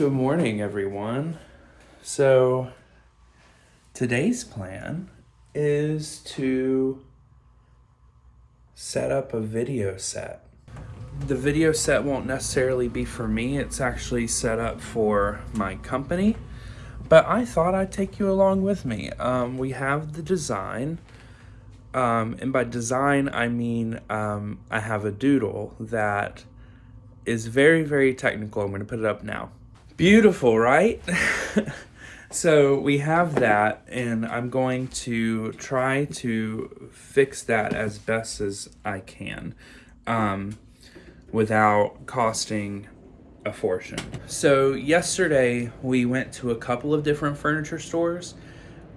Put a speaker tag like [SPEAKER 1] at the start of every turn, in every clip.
[SPEAKER 1] Good morning, everyone. So, today's plan is to set up a video set. The video set won't necessarily be for me, it's actually set up for my company, but I thought I'd take you along with me. Um, we have the design, um, and by design, I mean um, I have a doodle that is very, very technical. I'm going to put it up now. Beautiful, right? so we have that, and I'm going to try to fix that as best as I can um, without costing a fortune. So yesterday we went to a couple of different furniture stores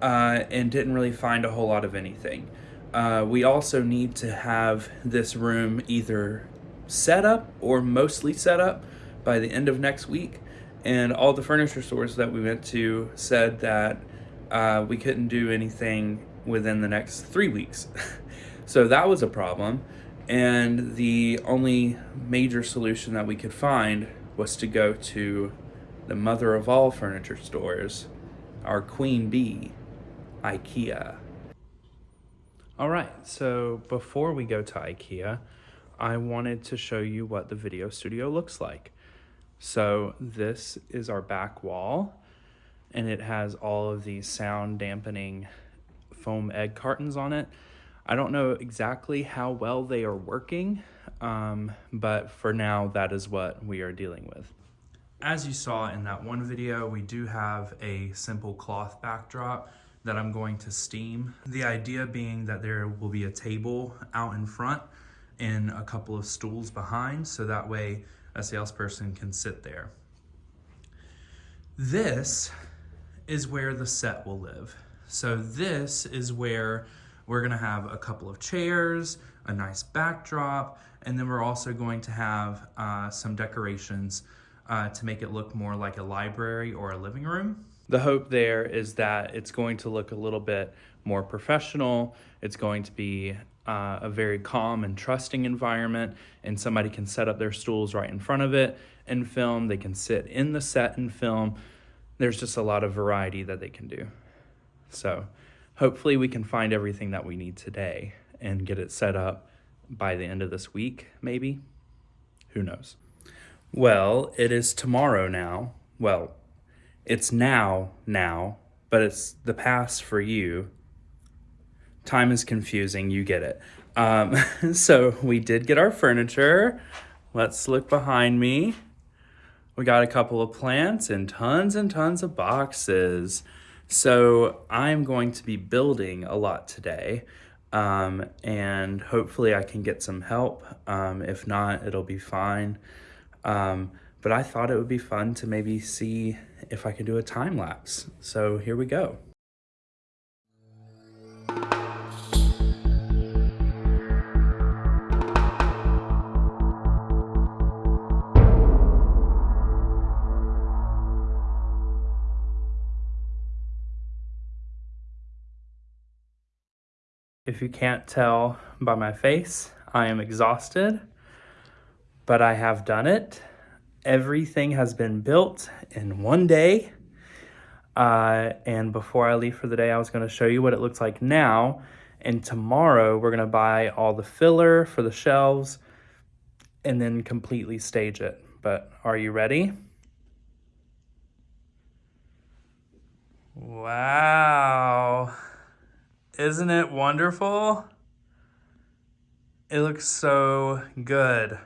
[SPEAKER 1] uh, and didn't really find a whole lot of anything. Uh, we also need to have this room either set up or mostly set up by the end of next week and all the furniture stores that we went to said that uh, we couldn't do anything within the next three weeks. so that was a problem. And the only major solution that we could find was to go to the mother of all furniture stores, our queen bee, IKEA. All right, so before we go to IKEA, I wanted to show you what the video studio looks like. So this is our back wall and it has all of these sound dampening foam egg cartons on it. I don't know exactly how well they are working, um, but for now, that is what we are dealing with. As you saw in that one video, we do have a simple cloth backdrop that I'm going to steam. The idea being that there will be a table out in front and a couple of stools behind, so that way a salesperson can sit there. This is where the set will live. So this is where we're gonna have a couple of chairs, a nice backdrop, and then we're also going to have uh, some decorations uh, to make it look more like a library or a living room. The hope there is that it's going to look a little bit more professional. It's going to be uh, a very calm and trusting environment, and somebody can set up their stools right in front of it and film. They can sit in the set and film. There's just a lot of variety that they can do. So, hopefully, we can find everything that we need today and get it set up by the end of this week, maybe. Who knows? Well, it is tomorrow now. Well, it's now, now, but it's the past for you time is confusing, you get it. Um, so we did get our furniture. Let's look behind me. We got a couple of plants and tons and tons of boxes. So I'm going to be building a lot today. Um, and hopefully I can get some help. Um, if not, it'll be fine. Um, but I thought it would be fun to maybe see if I could do a time lapse. So here we go. If you can't tell by my face, I am exhausted, but I have done it. Everything has been built in one day. Uh, and before I leave for the day, I was going to show you what it looks like now. And tomorrow, we're going to buy all the filler for the shelves and then completely stage it. But are you ready? Wow. Isn't it wonderful? It looks so good.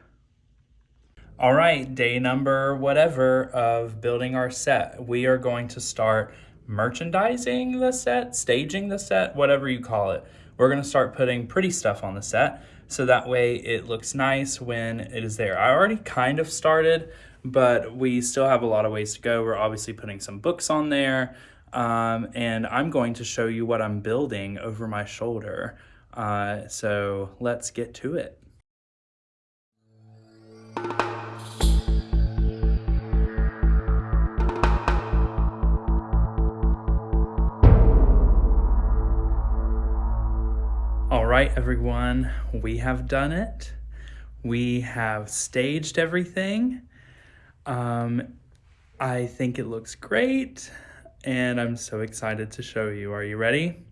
[SPEAKER 1] All right, day number whatever of building our set. We are going to start merchandising the set, staging the set, whatever you call it. We're gonna start putting pretty stuff on the set so that way it looks nice when it is there. I already kind of started, but we still have a lot of ways to go. We're obviously putting some books on there um, and I'm going to show you what I'm building over my shoulder. Uh, so let's get to it. All right, everyone, we have done it. We have staged everything. Um, I think it looks great and I'm so excited to show you. Are you ready?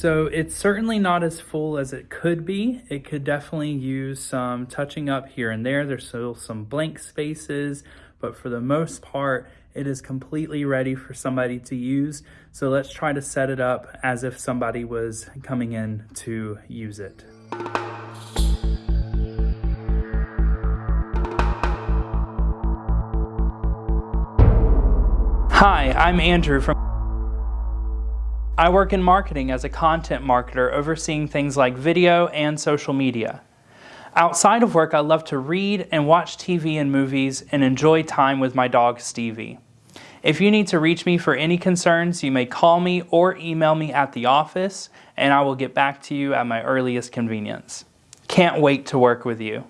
[SPEAKER 1] So it's certainly not as full as it could be. It could definitely use some touching up here and there. There's still some blank spaces, but for the most part, it is completely ready for somebody to use. So let's try to set it up as if somebody was coming in to use it. Hi, I'm Andrew from I work in marketing as a content marketer, overseeing things like video and social media. Outside of work, I love to read and watch TV and movies and enjoy time with my dog Stevie. If you need to reach me for any concerns, you may call me or email me at the office, and I will get back to you at my earliest convenience. Can't wait to work with you.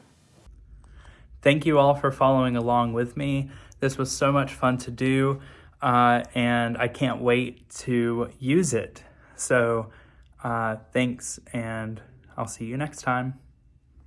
[SPEAKER 1] Thank you all for following along with me. This was so much fun to do uh, and I can't wait to use it. So uh, thanks, and I'll see you next time.